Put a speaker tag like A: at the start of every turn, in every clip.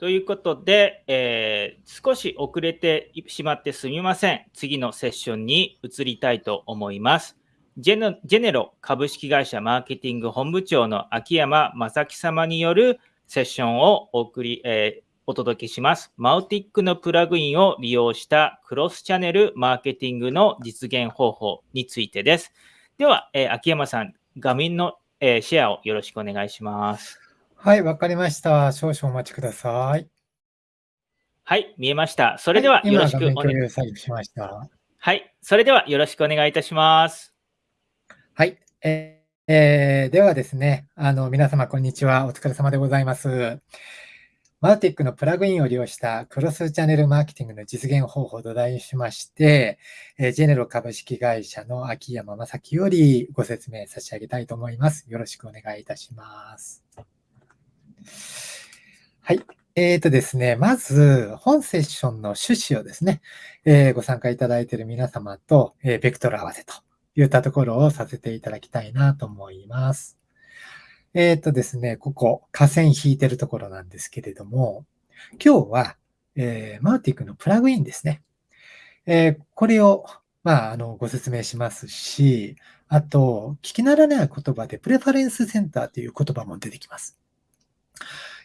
A: ということで、えー、少し遅れてしまってすみません。次のセッションに移りたいと思います。ジェジェネロ株式会社マーケティング本部長の秋山正樹様によるセッションをお送り、えー、お届けします。マウティックのプラグインを利用したクロスチャンネルマーケティングの実現方法についてです。では、えー、秋山さん、画面の、え、シェアをよろしくお願いします。
B: はい、わかりました。少々お待ちください。
A: はい、見えました。それではよろしくお願い
B: しました。
A: はい、それではよろしくお願いいたします。
B: はい、えーえー、ではですね、あの皆様こんにちは。お疲れ様でございます。マーティックのプラグインを利用したクロスチャンネルマーケティングの実現方法と題しまして、えジェネロ株式会社の秋山正樹よりご説明差し上げたいと思います。よろしくお願いいたします。はい。えーとですね、まず、本セッションの趣旨をですね、えー、ご参加いただいている皆様と、えー、ベクトル合わせといったところをさせていただきたいなと思います。えっ、ー、とですね、ここ、河川引いてるところなんですけれども、今日は、えー、マーティックのプラグインですね。えー、これを、まあ、あの、ご説明しますし、あと、聞き慣れない言葉で、プレファレンスセンターという言葉も出てきます。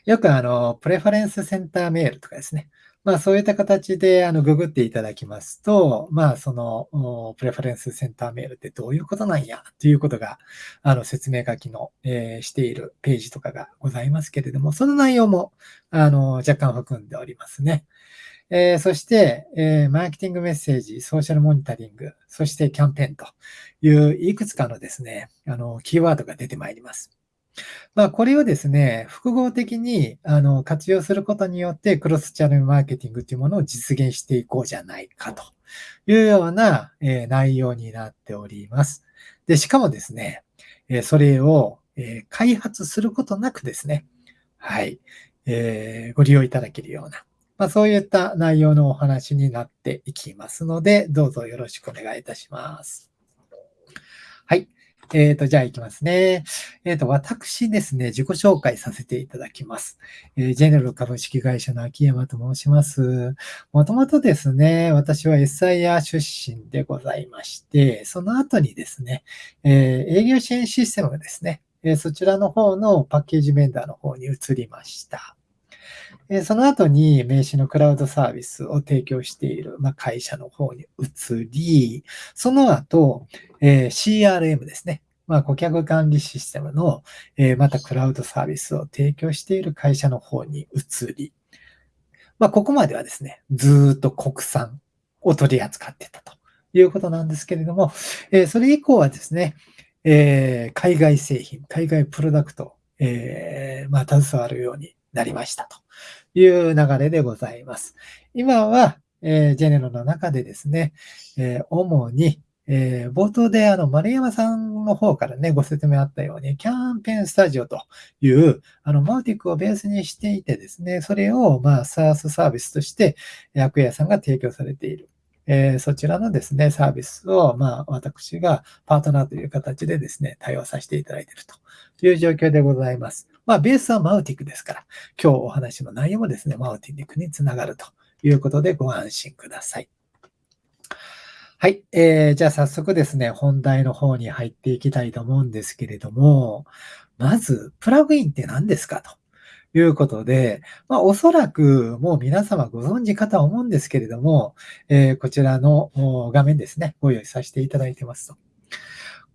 B: よく、あの、プレファレンスセンターメールとかですね、まあ、そういった形で、あの、ググっていただきますと、まあ、その、プレファレンスセンターメールってどういうことなんや、ということが、あの、説明書きの、えー、しているページとかがございますけれども、その内容も、あの、若干含んでおりますね。えー、そして、えー、マーケティングメッセージ、ソーシャルモニタリング、そしてキャンペーンといういくつかのですね、あの、キーワードが出てまいります。まあ、これをですね、複合的にあの活用することによって、クロスチャンネルマーケティングというものを実現していこうじゃないかというような、えー、内容になっております。で、しかもですね、えー、それを、えー、開発することなくですね、はい、えご利用いただけるような、まあ、そういった内容のお話になっていきますので、どうぞよろしくお願いいたします。はい。えっ、ー、と、じゃあ行きますね。えっ、ー、と、私ですね、自己紹介させていただきます。えー、ジェネロ株式会社の秋山と申します。もともとですね、私は SIR 出身でございまして、その後にですね、え営業支援システムがですね、えそちらの方のパッケージメンダーの方に移りました。その後に名刺のクラウドサービスを提供している、ま会社の方に移り、その後、え CRM ですね。まあ、顧客管理システムの、えまたクラウドサービスを提供している会社の方に移り、まあ、ここまではですね、ずっと国産を取り扱ってたということなんですけれども、えそれ以降はですね、え海外製品、海外プロダクト、えまあ、携わるようになりましたという流れでございます。今は、えー、ジェネロの中でですね、えー、主に、えー、冒頭であの丸山さんの方からね、ご説明あったように、キャンペーンスタジオという、あの、マウティックをベースにしていてですね、それを、まあ、サースサービスとして、役屋さんが提供されている。えー、そちらのですね、サービスを、まあ、私がパートナーという形でですね、対応させていただいているという状況でございます。まあ、ベースはマウティックですから、今日お話の内容もですね、マウティックにつながるということでご安心ください。はい。えー、じゃあ早速ですね、本題の方に入っていきたいと思うんですけれども、まず、プラグインって何ですかということで、まあ、おそらくもう皆様ご存知かと思うんですけれども、えー、こちらの画面ですね、ご用意させていただいてますと。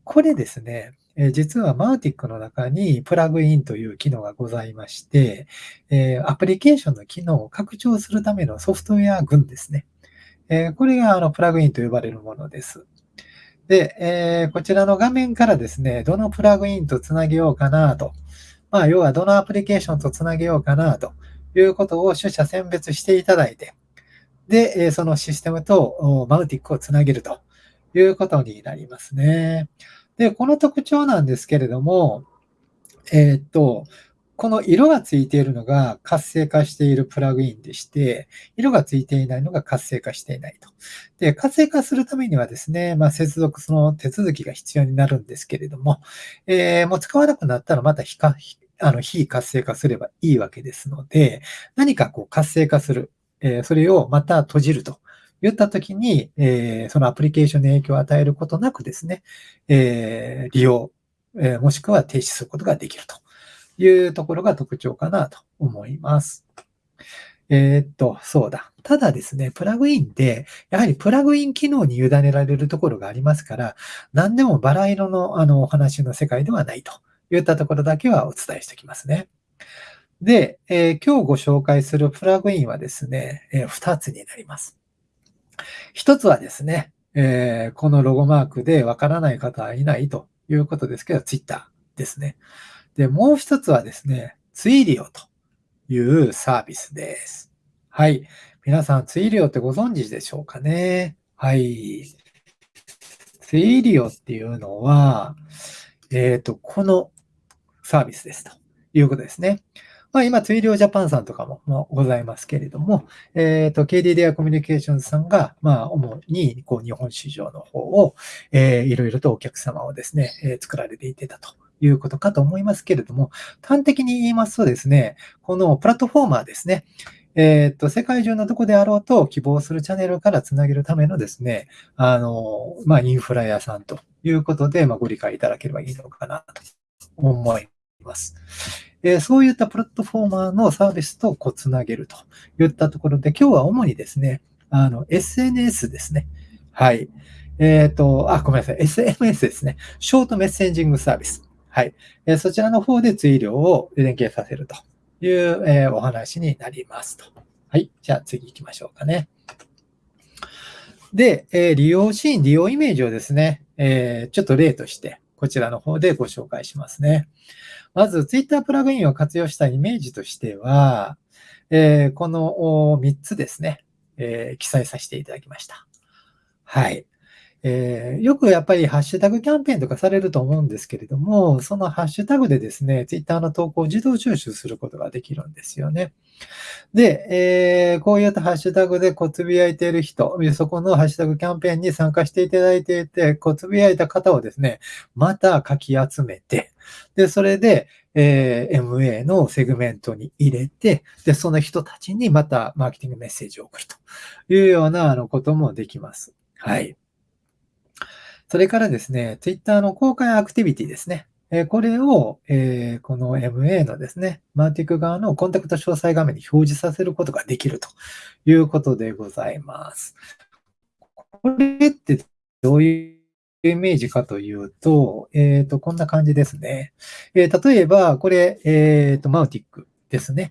B: これですね、え実はマウティックの中にプラグインという機能がございまして、えアプリケーションの機能を拡張するためのソフトウェア群ですね。えこれがあのプラグインと呼ばれるものです。で、えこちらの画面からですね、どのプラグインとつなげようかなと。まあ、要はどのアプリケーションとつなげようかなということを取捨選別していただいて、で、そのシステムとマウティックをつなげるということになりますね。で、この特徴なんですけれども、えー、っと、この色がついているのが活性化しているプラグインでして、色がついていないのが活性化していないと。で、活性化するためにはですね、まあ、接続その手続きが必要になるんですけれども、えー、もう使わなくなったらまた非あの、非活性化すればいいわけですので、何かこう活性化する、えー、それをまた閉じると言ったときに、えー、そのアプリケーションに影響を与えることなくですね、えー、利用、えー、もしくは停止することができるというところが特徴かなと思います。えー、っと、そうだ。ただですね、プラグインで、やはりプラグイン機能に委ねられるところがありますから、何でもバラ色のあのお話の世界ではないといったところだけはお伝えしておきますね。で、えー、今日ご紹介するプラグインはですね、えー、2つになります。1つはですね、えー、このロゴマークでわからない方はいないということですけど、Twitter ですね。で、もう1つはですね、ツイリオというサービスです。はい。皆さん、ツイリオってご存知でしょうかね？はい。ツイリオっていうのは、えっ、ー、と、このサービスですということですね。まあ、今、ツイリオジャパンさんとかも、まございますけれども、えっ、ー、と、KDDI コミュニケーションズさんが、まあ、主に、こう、日本市場の方を、えー、いろいろとお客様をですね、えー、作られていてたということかと思いますけれども、端的に言いますとですね、このプラットフォーマーですね、えっ、と、世界中のどこであろうと希望するチャンネルからつなげるためのですね、あの、まあ、インフラ屋さんということで、まあ、ご理解いただければいいのかなと思います。えー、そういったプラットフォーマーのサービスとこうつなげるといったところで、今日は主にですね、あの、SNS ですね。はい。えっ、ー、と、あ、ごめんなさい。SMS ですね。ショートメッセンジングサービス。はい。えー、そちらの方で追量を連携させるという、えー、お話になりますと。はい。じゃあ次行きましょうかね。で、え、利用シーン、利用イメージをですね、え、ちょっと例として、こちらの方でご紹介しますね。まず、Twitter プラグインを活用したイメージとしては、えー、この3つですね、えー、記載させていただきました。はい。えー、よくやっぱりハッシュタグキャンペーンとかされると思うんですけれども、そのハッシュタグでですね、ツイッターの投稿を自動収集することができるんですよね。で、えー、こういったハッシュタグでこうつぶやいている人、そこのハッシュタグキャンペーンに参加していただいていて、こうつぶやいた方をですね、また書き集めて、で、それで、えー、MA のセグメントに入れて、で、その人たちにまたマーケティングメッセージを送るというようなあのこともできます。はい。それからですね、Twitter の公開アクティビティですね。えこれを、えこの MA のですね、マーティック側のコンタクト詳細画面に表示させることができるということでございます。これってどういうイメージかというと、えっ、ー、と、こんな感じですね。えー、例えば、これ、えっ、と、マウティックですね。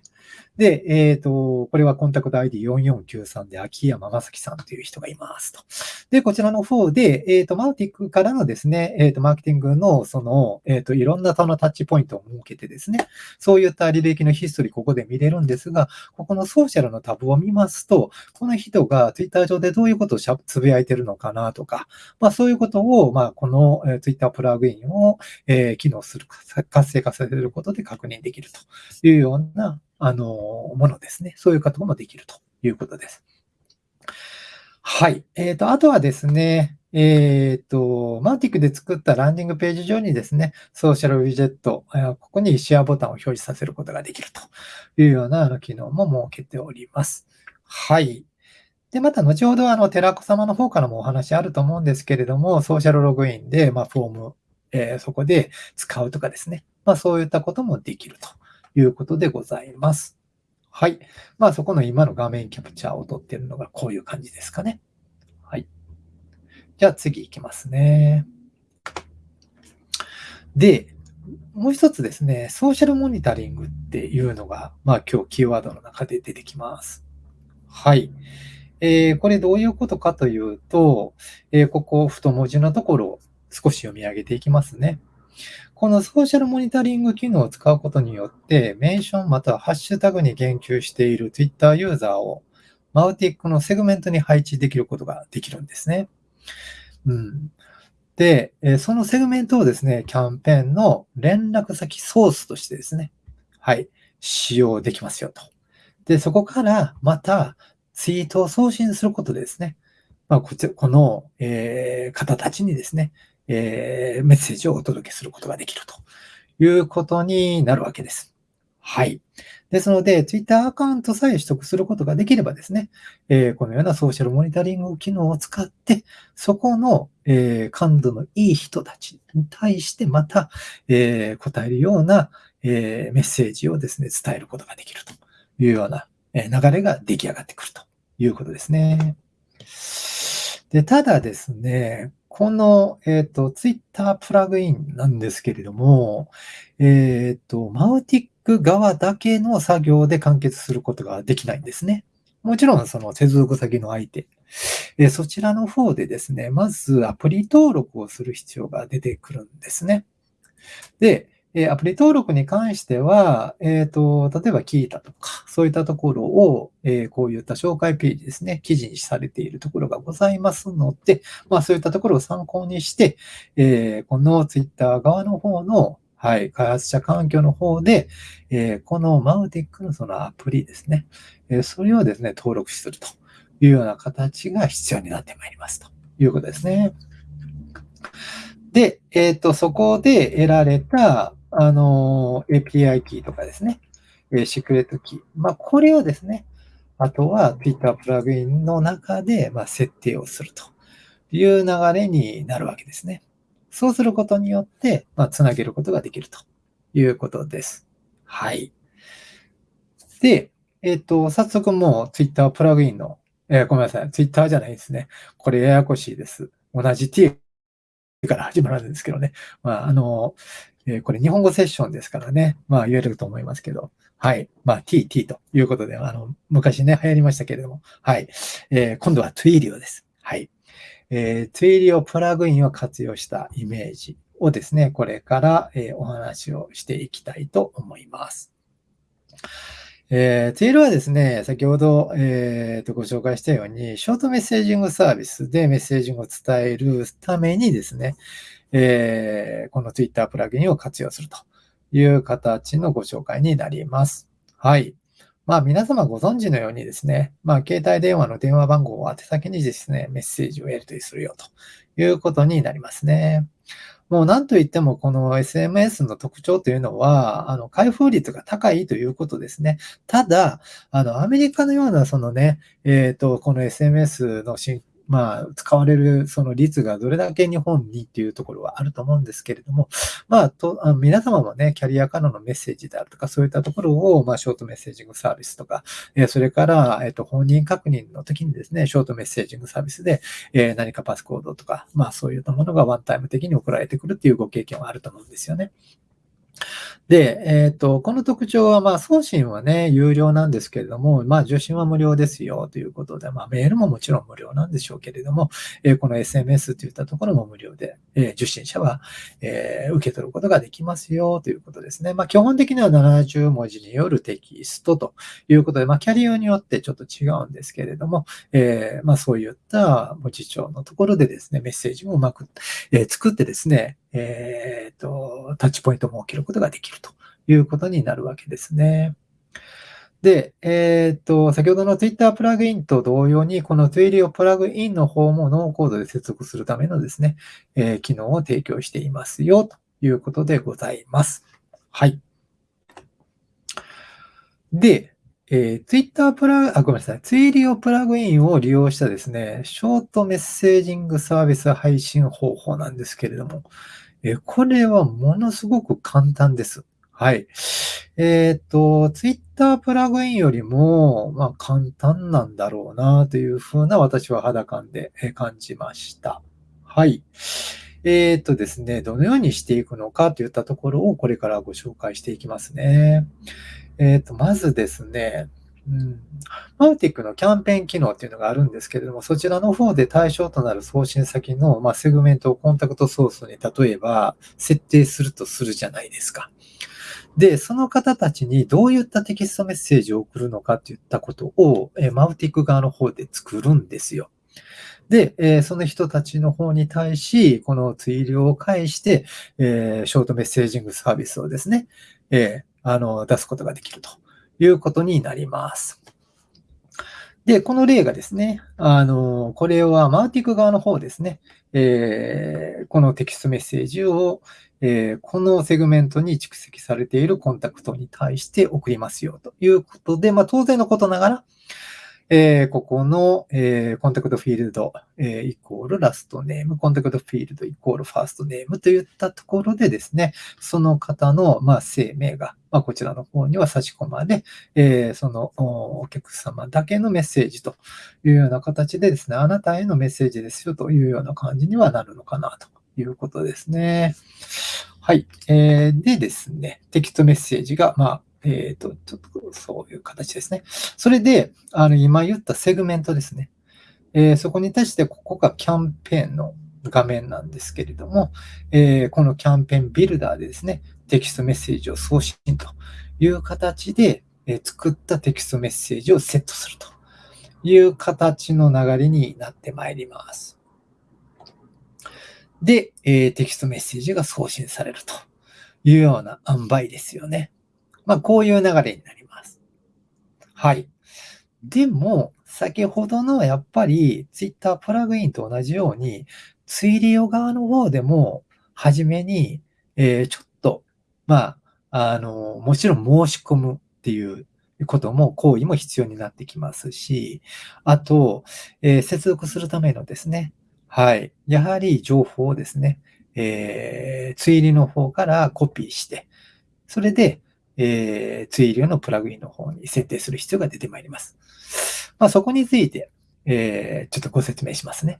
B: で、えっ、ー、と、これはコンタクト ID4493 で秋山正樹さんという人がいますと。で、こちらの方で、えっ、ー、と、マウティックからのですね、えっ、ー、と、マーケティングの、その、えっ、と、いろんなそのタッチポイントを設けてですね、そういった履歴のヒストリーここで見れるんですが、ここのソーシャルのタブを見ますと、この人が Twitter 上でどういうことをつぶやいてるのかなとか、まあ、そういうことを、まあ、この Twitter プラグインを、え機能する、活性化させることで確認できるというような、あの、ものですね。そういうこともできるということです。はい。えっ、ー、と、あとはですね、えっ、ー、と、マウティックで作ったランディングページ上にですね、ソーシャルウィジェット、ここにシェアボタンを表示させることができるというような機能も設けております。はい。で、また後ほどあの、寺子様の方からもお話あると思うんですけれども、ソーシャルログインで、まあ、フォーム、えー、そこで使うとかですね。まあ、そういったこともできるということでございます。はい。まあそこの今の画面キャプチャーを撮ってるのがこういう感じですかね。はい。じゃあ次行きますね。で、もう一つですね、ソーシャルモニタリングっていうのが、まあ今日キーワードの中で出てきます。はい。えー、これどういうことかというと、えー、ここ太文字のところを少し読み上げていきますね。このソーシャルモニタリング機能を使うことによって、メンションまたはハッシュタグに言及している Twitter ユーザーをマウティックのセグメントに配置できることができるんですね。うん、で、そのセグメントをですね、キャンペーンの連絡先ソースとしてですね、はい、使用できますよと。で、そこからまたツイートを送信することでですね、まあ、こちこの、えー、方たちにですね、えー、メッセージをお届けすることができるということになるわけです。はい。ですので、Twitter アカウントさえ取得することができればですね、えー、このようなソーシャルモニタリング機能を使って、そこの、えー、感度のいい人たちに対してまた、えー、答えるような、えメッセージをですね、伝えることができるというような、え流れが出来上がってくるということですね。で、ただですね、この、えっ、ー、と、Twitter プラグインなんですけれども、えっ、ー、と、マウティック側だけの作業で完結することができないんですね。もちろん、その接続先の相手、えそちらの方でですね、まずアプリ登録をする必要が出てくるんですね。で、えアプリ登録に関しては、えっ、ー、と、例えば聞いたとか、そういったところを、えー、こういった紹介ページですね、記事にされているところがございますので、まあそういったところを参考にして、えー、この Twitter 側の方の、はい、開発者環境の方で、えこのマウティックのそのアプリですね、えそれをですね、登録するというような形が必要になってまいりますということですね。で、えっ、と、そこで得られた、あの、API キーとかですね、えシークレットキー。まあ、これをですね、あとは Twitter プラグインの中で、ま設定をするという流れになるわけですね。そうすることによって、まあ、つなげることができるということです。はい。で、えっ、と、早速もう Twitter プラグインの、えー、ごめんなさい、Twitter じゃないですね。これややこしいです。同じ T から始まるんですけどね。まあ、あの、えー、これ日本語セッションですからね。まあ言えると思いますけど。はい。まあ T、T ということで、あの、昔ね、流行りましたけれども。はい。えー、今度は Twilio です。はい。えー、Twilio プラグインを活用したイメージをですね、これから、えー、お話をしていきたいと思います。えー、テールはですね、先ほど、えー、とご紹介したように、ショートメッセージングサービスでメッセージングを伝えるためにですね、えー、このツイッタープラグインを活用するという形のご紹介になります。はい。まあ皆様ご存知のようにですね、まあ携帯電話の電話番号を宛先にですね、メッセージをやり取りするよということになりますね。もう何と言ってもこの SMS の特徴というのは、あの、開封率が高いということですね。ただ、あの、アメリカのようなそのね、えっ、ー、と、この SMS の進まあ、使われるその率がどれだけ日本にっていうところはあると思うんですけれども、まあ、とあ皆様もね、キャリアからのメッセージであるとか、そういったところを、まあ、ショートメッセージングサービスとか、え、それから、えっ、と、本人確認の時にですね、ショートメッセージングサービスで、え、何かパスコードとか、まあ、そういったものがワンタイム的に送られてくるっていうご経験はあると思うんですよね。で、えっ、ー、と、この特徴は、まあ、送信はね、有料なんですけれども、まあ、受信は無料ですよということで、まあ、メールももちろん無料なんでしょうけれども、えー、この SMS といったところも無料で、えー、受信者は、え、受け取ることができますよということですね。まあ、基本的には70文字によるテキストということで、まあ、キャリアによってちょっと違うんですけれども、え、まあ、そういった文字帳のところでですね、メッセージもうまく、え、作ってですね、えっ、ー、と、タッチポイントも設けることができるということになるわけですね。で、えっ、ー、と、先ほどの Twitter プラグインと同様に、この Twilio プラグインの方もノーコードで接続するためのですね、えー、機能を提供していますよ、ということでございます。はい。で、えー、Twitter プラグ、あ、ごめんなさい。Twilio プラグインを利用したですね、ショートメッセージングサービス配信方法なんですけれども、えこれはものすごく簡単です。はい。えっ、と、Twitter プラグインよりも、まあ、簡単なんだろうなというふうな私は肌感で感じました。はい。えっ、ー、とですね、どのようにしていくのかといったところをこれからご紹介していきますね。えっ、と、まずですね、うん、マウティックのキャンペーン機能っていうのがあるんですけれども、そちらの方で対象となる送信先の、まあ、セグメントをコンタクトソースに例えば設定するとするじゃないですか。で、その方たちにどういったテキストメッセージを送るのかっていったことを、えマウティック側の方で作るんですよ。で、えその人たちの方に対し、このツイールを介して、えショートメッセージングサービスをですね、えあの出すことができるということになります。で、この例がですね、あの、これはマーティク側の方ですね、えー、このテキストメッセージを、えー、このセグメントに蓄積されているコンタクトに対して送りますよということで、まあ、当然のことながら、えー、ここの、えー、コンタクトフィールド、えー、イコールラストネーム、コンタクトフィールドイコールファーストネームといったところでですね、その方の、まあ、生命が、まあ、こちらの方には差し込まれ、えー、そのお客様だけのメッセージというような形でですね、あなたへのメッセージですよというような感じにはなるのかなということですね。はい。えー、でですね、テキストメッセージが、まあ、えっ、ー、と、ちょっとそういう形ですね。それで、あの、今言ったセグメントですね。えー、そこに対して、ここがキャンペーンの画面なんですけれども、えー、このキャンペーンビルダーでですね、テキストメッセージを送信という形で、えー、作ったテキストメッセージをセットするという形の流れになってまいります。で、えー、テキストメッセージが送信されるというような塩梅ですよね。まあ、こういう流れになります。はい。でも、先ほどのやっぱり Twitter プラグインと同じように、ツイリオ側の方でも、はじめに、えー、ちょっと、まあ、あの、もちろん申し込むっていうことも、行為も必要になってきますし、あと、えー、接続するためのですね、はい。やはり情報をですね、えー、ツイリの方からコピーして、それで、えー、ツイリオのプラグインの方に設定する必要が出てまいります。まあ、そこについて、えー、ちょっとご説明しますね。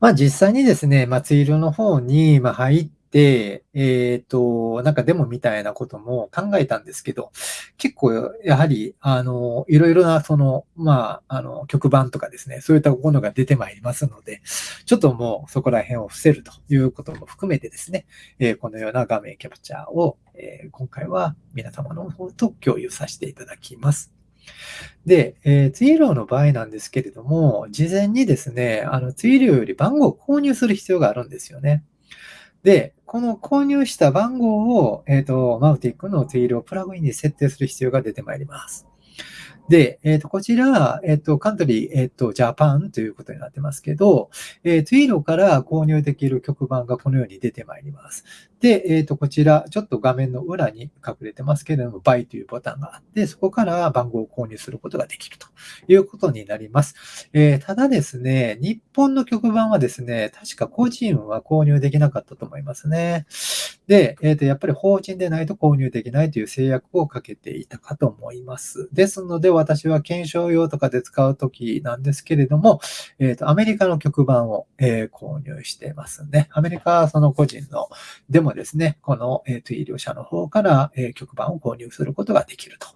B: まあ、実際にですね、まあ、ツイリオの方に、ま入っ、えっ、ー、と、なんかデモみたいなことも考えたんですけど、結構、やはり、あの、いろいろな、その、まあ、あの、曲版とかですね、そういったものが出てまいりますので、ちょっともうそこら辺を伏せるということも含めてですね、えー、このような画面キャプチャーを、えー、今回は皆様の方と共有させていただきます。で、えー、ツイールの場合なんですけれども、事前にですね、あのツイールより番号を購入する必要があるんですよね。で、この購入した番号を、えっ、ー、と、マウティックのテイールをプラグインに設定する必要が出てまいります。で、えっ、ー、と、こちら、えっ、ー、と、カントリー、えっ、ー、と、ジャパンということになってますけど、えー、ツイーロから購入できる曲版がこのように出てまいります。で、えっ、と、こちら、ちょっと画面の裏に隠れてますけれども、バイというボタンがあって、そこから番号を購入することができるということになります。えただですね、日本の曲版はですね、確か個人は購入できなかったと思いますね。で、えっ、と、やっぱり法人でないと購入できないという制約をかけていたかと思います。ですので、私は検証用とかで使うときなんですけれども、えっ、ー、と、アメリカの曲版を、えー、購入してますね。アメリカはその個人の、でもですね、この、えっ、ー、と、医療者の方から、え曲版を購入することができると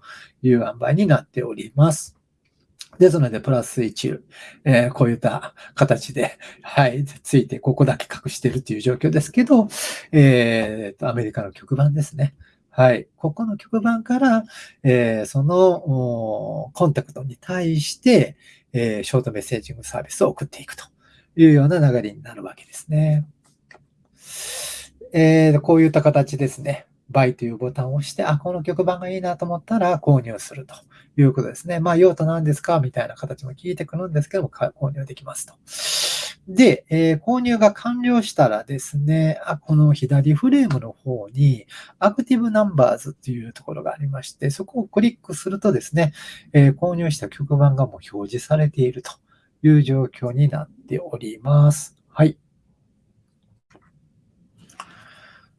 B: いう塩梅になっております。ですので、プラス1、えー、こういった形で、はい、ついてここだけ隠してるっていう状況ですけど、えー、アメリカの曲版ですね。はい。ここの局番から、えー、そのコンタクトに対して、えー、ショートメッセージングサービスを送っていくというような流れになるわけですね。えー、こういった形ですね。バイというボタンを押して、あ、この曲番がいいなと思ったら購入するということですね。まあ、用途何ですか？みたいな形も聞いてくるんですけども、購入できますと。で、えー、購入が完了したらですね、あこの左フレームの方に、アクティブナンバーズというところがありまして、そこをクリックするとですね、えー、購入した曲番がもう表示されているという状況になっております。はい。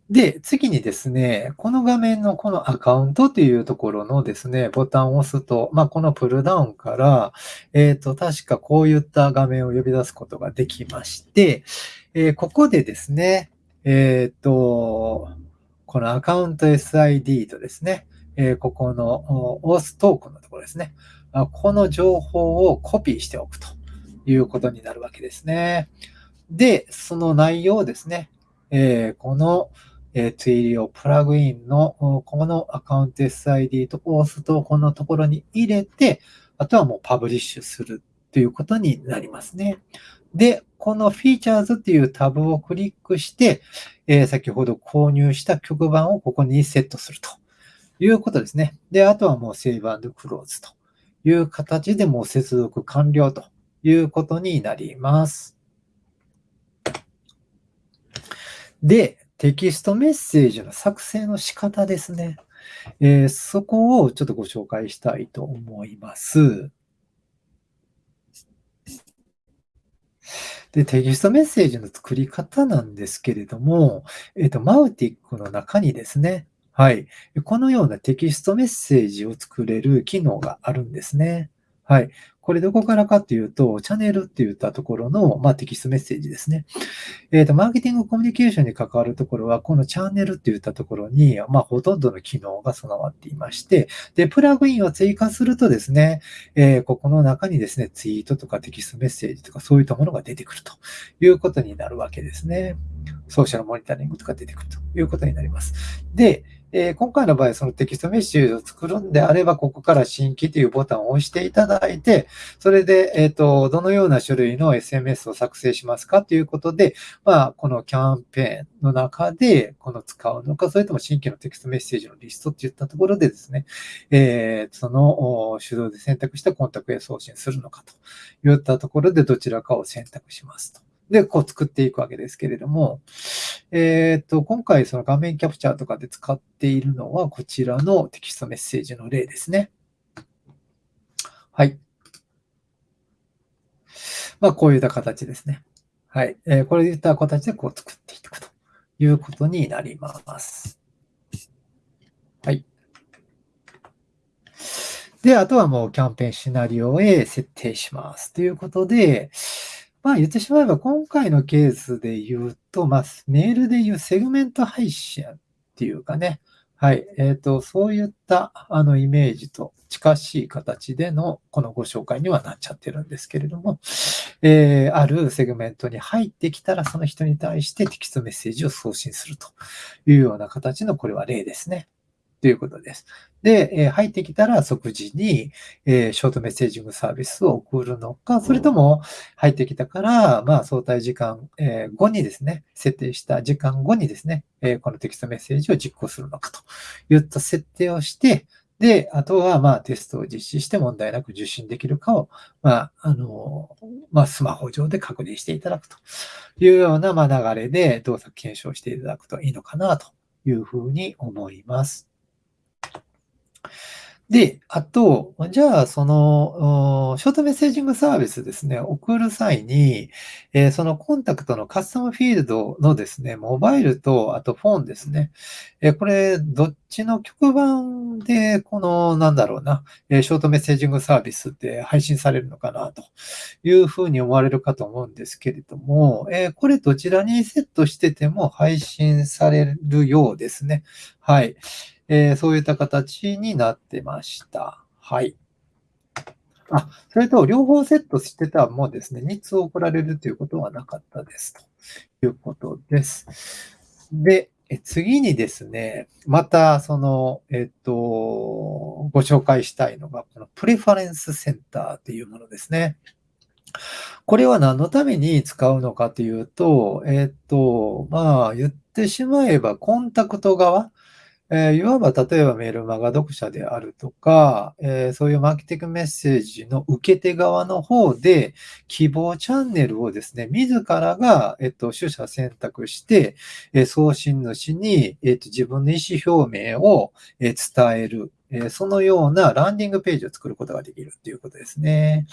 B: で、次にですね、この画面のこのアカウントというところのですね、ボタンを押すと、まあ、このプルダウンから、えっ、ー、と、確かこういった画面を呼び出すことができまして、えー、ここでですね、えっ、ー、と、このアカウント SID とですね、えここのオーストークのところですね、この情報をコピーしておくということになるわけですね。で、その内容をですね、えこのえー、ツイリオプラグインのこのアカウント SID と押すとこのところに入れて、あとはもうパブリッシュするということになりますね。で、この Features っていうタブをクリックして、えー、先ほど購入した曲版をここにセットするということですね。で、あとはもう Save and Close という形でもう接続完了ということになります。で、テキストメッセージの作成の仕方ですね。えー、そこをちょっとご紹介したいと思います。で、テキストメッセージの作り方なんですけれども、えっ、ー、と、マウティックの中にですね、はい。このようなテキストメッセージを作れる機能があるんですね。はい。これどこからかっていうと、チャンネルって言ったところの、まあ、テキストメッセージですね。えっ、ー、と、マーケティングコミュニケーションに関わるところは、このチャンネルって言ったところに、まあ、ほとんどの機能が備わっていまして、で、プラグインを追加するとですね、えー、ここの中にですね、ツイートとかテキストメッセージとかそういったものが出てくるということになるわけですね。ソーシャルモニタリングとか出てくるということになります。で、え、今回の場合、そのテキストメッセージを作るんであれば、ここから新規というボタンを押していただいて、それで、えっ、ー、と、どのような種類の SMS を作成しますかということで、まあ、このキャンペーンの中で、この使うのか、それとも新規のテキストメッセージのリストっていったところでですね、えー、その手動で選択したコンタクトへ送信するのかといったところで、どちらかを選択しますと。で、こう作っていくわけですけれども、えっ、ー、と、今回その画面キャプチャーとかで使っているのは、こちらのテキストメッセージの例ですね。はい。まあ、こういった形ですね。はい。えー、これいった形でこう作っていくということになります。はい。で、あとはもうキャンペーンシナリオへ設定します。ということで、まあ言ってしまえば今回のケースで言うと、まあメールで言うセグメント配信っていうかね、はい。えっ、ー、と、そういったあのイメージと近しい形でのこのご紹介にはなっちゃってるんですけれども、えー、あるセグメントに入ってきたらその人に対してテキストメッセージを送信するというような形のこれは例ですね。ということです。で、え入ってきたら即時に、えショートメッセージングサービスを送るのか、それとも入ってきたから、まあ、相対時間、え後にですね、設定した時間後にですね、えこのテキストメッセージを実行するのかといった設定をして、で、あとは、まあ、テストを実施して問題なく受信できるかを、まあ、あの、まあ、スマホ上で確認していただくというような、まあ、流れで動作検証していただくといいのかなというふうに思います。で、あと、じゃあ、その、ショートメッセージングサービスですね、送る際に、えー、そのコンタクトのカスタムフィールドのですね、モバイルと、あとフォンですね。えー、これ、どっちの局番で、この、なんだろうな、えショートメッセージングサービスって配信されるのかな、というふうに思われるかと思うんですけれども、え、これどちらにセットしてても配信されるようですね。はい。えー、そういった形になってました。はい。あ、それと両方セットしてたもうですね、3つ送られるということはなかったですということです。で、次にですね、またその、えっと、ご紹介したいのが、このプレファレンスセンターっていうものですね。これは何のために使うのかというと、えっと、まあ、言ってしまえば、コンタクト側、えー、いわば例えばメールマガ読者であるとか、えー、そういうマーケティングメッセージの受け手側の方で希望チャンネルをですね、自らが、えっと、取捨選択して、えー、送信主に、えっと、自分の意思表明を、え伝える。えそのようなランディングページを作ることができるということですね。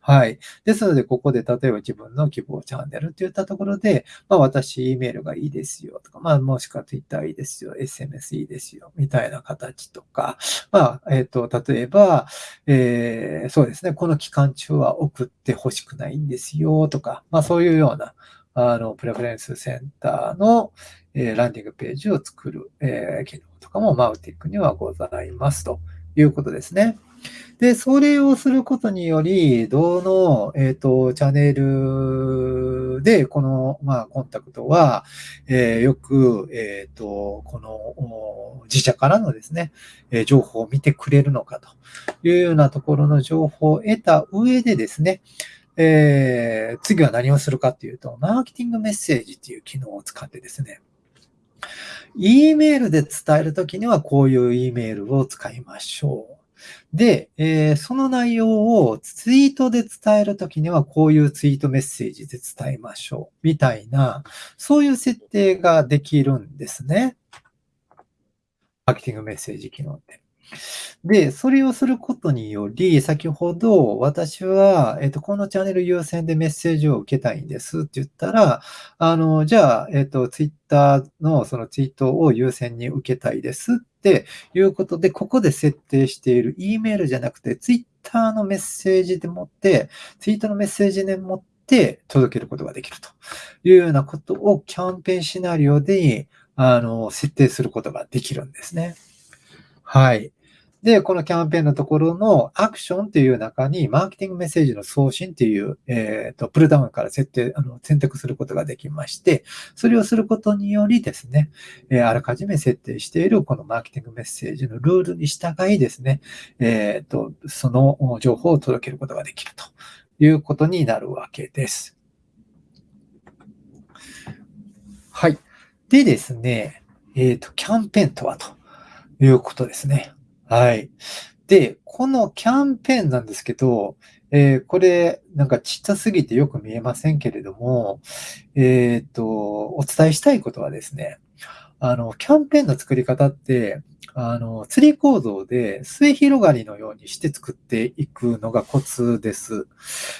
B: はい。ですので、ここで例えば自分の希望チャンネルって言ったところで、まあ、私、E メールがいいですよとか、まあ、もしくは Twitter いいですよ、SMS いいですよ、みたいな形とか、まあ、えっ、と、例えば、えー、そうですね、この期間中は送ってほしくないんですよとか、まあ、そういうような、あの、プレフェレンスセンターの、えー、ランディングページを作る、えー、機能とかもマウティックにはございますということですね。で、それをすることにより、どの、えっ、ー、と、チャンネルで、この、まあ、コンタクトは、えー、よく、えっ、ー、と、この、自社からのですね、え情報を見てくれるのかというようなところの情報を得た上でですね、えー、次は何をするかっていうと、マーケティングメッセージっていう機能を使ってですね、E メールで伝えるときにはこういう E メールを使いましょう。で、えー、その内容をツイートで伝えるときにはこういうツイートメッセージで伝えましょう。みたいな、そういう設定ができるんですね。マーケティングメッセージ機能って。で、それをすることにより、先ほど私は、えっ、と、このチャンネル優先でメッセージを受けたいんですって言ったら、あの、じゃあ、えっ、と、ツイッターのそのツイートを優先に受けたいですっていうことで、ここで設定している E メールじゃなくて、ツイッターのメッセージでもって、ツイートのメッセージでもって届けることができるというようなことをキャンペーンシナリオで、あの、設定することができるんですね。はい。で、このキャンペーンのところのアクションという中に、マーケティングメッセージの送信という、えっ、ー、と、プルダウンから設定、あの、選択することができまして、それをすることによりですね、えー、あらかじめ設定しているこのマーケティングメッセージのルールに従いですね、えっ、ー、と、その情報を届けることができるということになるわけです。はい。でですね、えっ、と、キャンペーンとはということですね。はい。で、このキャンペーンなんですけど、えー、これ、なんかちっちゃすぎてよく見えませんけれども、えっ、と、お伝えしたいことはですね、あの、キャンペーンの作り方って、あの、ツリー構造で末広がりのようにして作っていくのがコツです。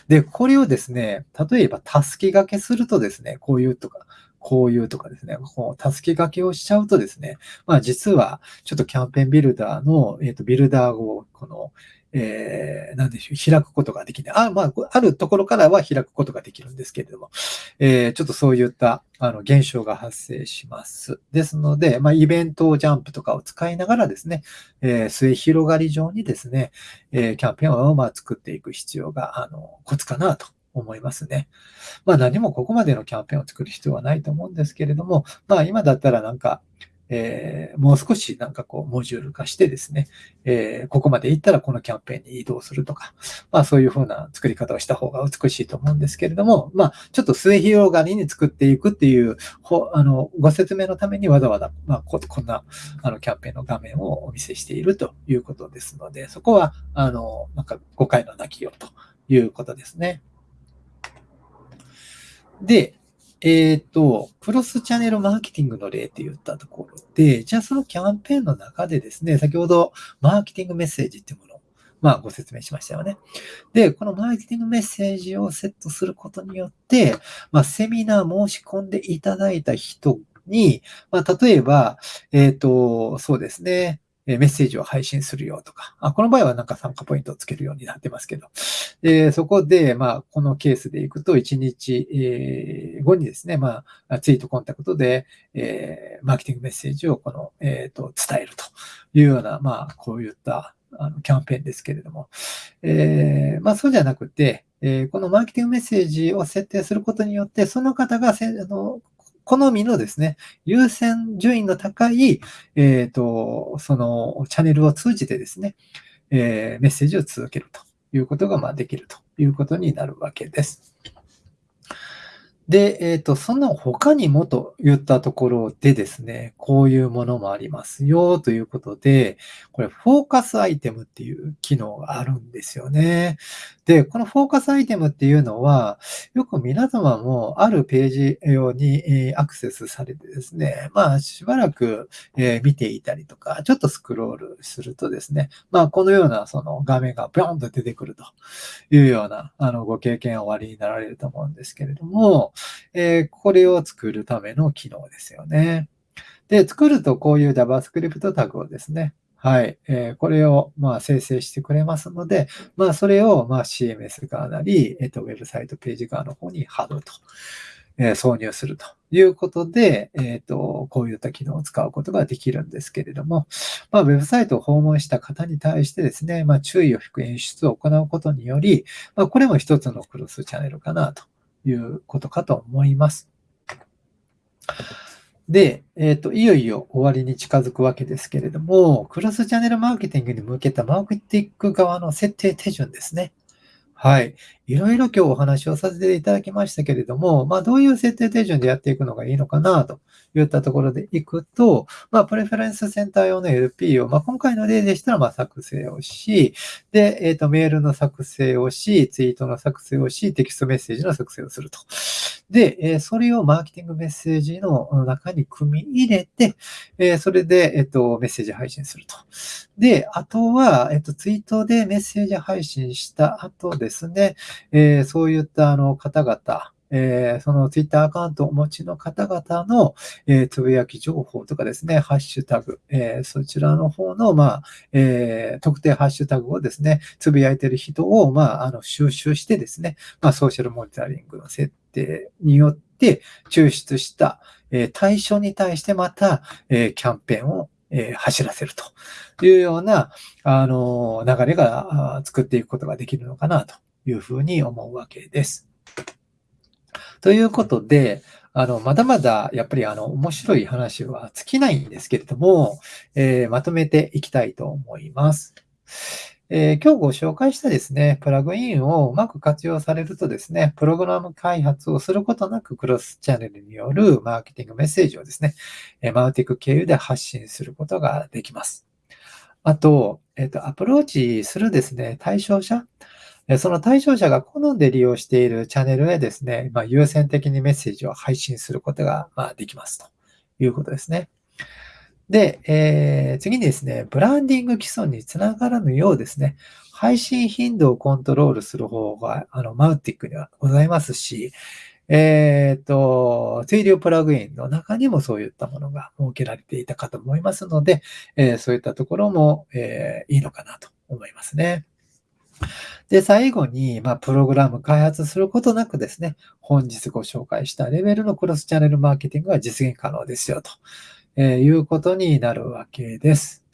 B: で、これをですね、例えばたすき掛けするとですね、こういうとか、こういうとかですね、こう、助け書きをしちゃうとですね、まあ実は、ちょっとキャンペーンビルダーの、えっ、ー、と、ビルダーを、この、えー、なんでしょう、開くことができない。あ、まあ、あるところからは開くことができるんですけれども、えー、ちょっとそういった、あの、現象が発生します。ですので、まあ、イベントジャンプとかを使いながらですね、えー、末広がり上にですね、えー、キャンペーンをまあ作っていく必要が、あの、コツかなと。思いますね。まあ何もここまでのキャンペーンを作る必要はないと思うんですけれども、まあ今だったらなんか、えー、もう少しなんかこう、モジュール化してですね、えー、ここまで行ったらこのキャンペーンに移動するとか、まあそういうふうな作り方をした方が美しいと思うんですけれども、まあちょっと末広がりに作っていくっていう、ほあの、ご説明のためにわざわざ、まあここんなあのキャンペーンの画面をお見せしているということですので、そこは、あの、なんか誤解のなきようということですね。で、えっ、ー、と、クロスチャンネルマーケティングの例って言ったところで、じゃあそのキャンペーンの中でですね、先ほどマーケティングメッセージっていうものを、まあご説明しましたよね。で、このマーケティングメッセージをセットすることによって、まあセミナー申し込んでいただいた人に、まあ例えば、えっ、ー、と、そうですね、メッセージを配信するよとか、あこの場合はなんか参加ポイントをつけるようになってますけど、でそこで、まあ、このケースでいくと、1日、え後にですね、まあ、ツイートコンタクトで、え、マーケティングメッセージをこの、えっ、ー、と伝えるというような、まあ、こういったあのキャンペーンですけれども、えー、まあ、そうじゃなくて、えこのマーケティングメッセージを設定することによって、その方がせあの好みのですね、優先順位の高い、えっ、ー、と、そのチャンネルを通じてですね、えー、メッセージを続けるということが、まあ、できるということになるわけです。で、えっ、ー、と、その他にもと言ったところでですね、こういうものもありますよということで、これ、フォーカスアイテムっていう機能があるんですよね。で、このフォーカスアイテムっていうのは、よく皆様もあるページ用にアクセスされてですね、まあ、しばらく見ていたりとか、ちょっとスクロールするとですね、まあ、このようなその画面がビョンと出てくるというような、あの、ご経験をおありになられると思うんですけれども、えー、これを作るための機能ですよね。で、作るとこういう JavaScript タグをですね、はい。えー、これを、まあ、生成してくれますので、まあ、それを、まあ、CMS 側なり、えっ、ー、と、ウェブサイトページ側の方に貼ると、えー、挿入するということで、えっ、と、こういった機能を使うことができるんですけれども、まあ、ウェブサイトを訪問した方に対してですね、まあ、注意を引く演出を行うことにより、まあ、これも一つのクロスチャンネルかなということかと思います。で、えっ、ー、と、いよいよ終わりに近づくわけですけれども、クロスチャンネルマーケティングに向けたマーケティング側の設定手順ですね。はい。いろいろ今日お話をさせていただきましたけれども、まあ、どういう設定手順でやっていくのがいいのかなといったところでいくと、まあ、プレフェレンスセンター用の LP を、まあ、今回の例でしたら、ま作成をし、で、えっ、ー、と、メールの作成をし、ツイートの作成をし、テキストメッセージの作成をすると。で、え、それをマーケティングメッセージの中に組み入れて、え、それで、えっ、と、メッセージ配信すると。で、あとは、えっ、と、ツイートでメッセージ配信した後ですね、えそういったあの方々、えー、そのツイッターアカウントをお持ちの方々の、えー、つぶやき情報とかですね、ハッシュタグ、えー、そちらの方の、まあ、え特定ハッシュタグをですね、つぶやいてる人を、まあ、あの、収集してですね、まあ、ソーシャルモニタリングの設定によって抽出した、え対象に対してまた、えキャンペーンをえ走らせるというような、あの、流れが作っていくことができるのかなというふうに思うわけです。ということで、あの、まだまだやっぱりあの、面白い話は尽きないんですけれども、えー、まとめていきたいと思います。えー、今日ご紹介したですね、プラグインをうまく活用されるとですね、プログラム開発をすることなくクロスチャンネルによるマーケティングメッセージをですね、マウティック経由で発信することができます。あと、えっ、ー、と、アプローチするですね、対象者、その対象者が好んで利用しているチャンネルへですね、まあ、優先的にメッセージを配信することが、まあできますということですね。で、えー、次にですね、ブランディング基礎につながらぬようですね、配信頻度をコントロールする方が、あの、マウティックにはございますし、えっ、ー、と、追流プラグインの中にもそういったものが設けられていたかと思いますので、えー、そういったところも、えー、いいのかなと思いますね。で、最後に、まあ、プログラム開発することなくですね、本日ご紹介したレベルのクロスチャンネルマーケティングが実現可能ですよ、と、えいうことになるわけです。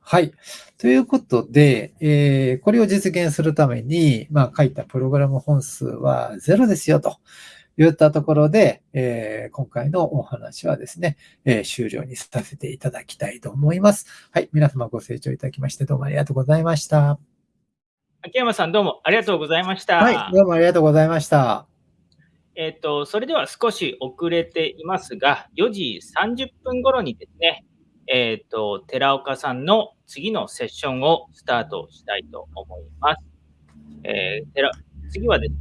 B: はい。ということで、えー、これを実現するために、まあ、書いたプログラム本数は0ですよ、と。言ったところで、えー、今回のお話はですね、えー、終了にさせていただきたいと思います。はい。皆様ご清聴いただきましてどうもありがとうございました。
A: 秋山さん、どうもありがとうございました。
B: はい、どうもありがとうございました。
A: えっ、ー、と、それでは少し遅れていますが、4時30分頃にですね、えっ、ー、と、寺岡さんの次のセッションをスタートしたいと思います。えー、次はですね、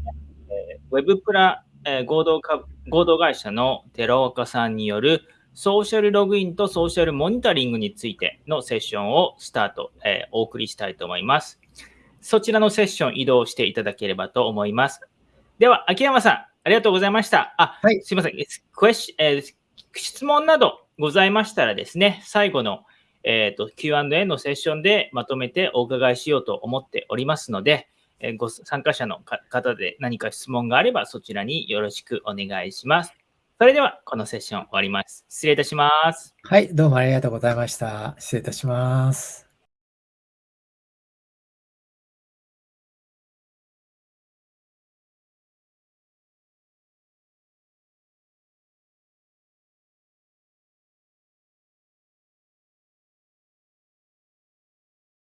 A: えー、ウェブプラ、えー、合同か合同会社の寺岡さんによるソーシャルログインとソーシャルモニタリングについてのセッションをスタート、えー、お送りしたいと思います。そちらのセッション移動していただければと思います。では、秋山さん、ありがとうございました。あ、はい、すいません。クエシ、えー、質問などございましたらですね、最後の、えーと、Q&A のセッションでまとめてお伺いしようと思っておりますので、えー、ご参加者の方で何か質問があればそちらによろしくお願いします。それでは、このセッション終わります。失礼いたします。
B: はい、どうもありがとうございました。失礼いたします。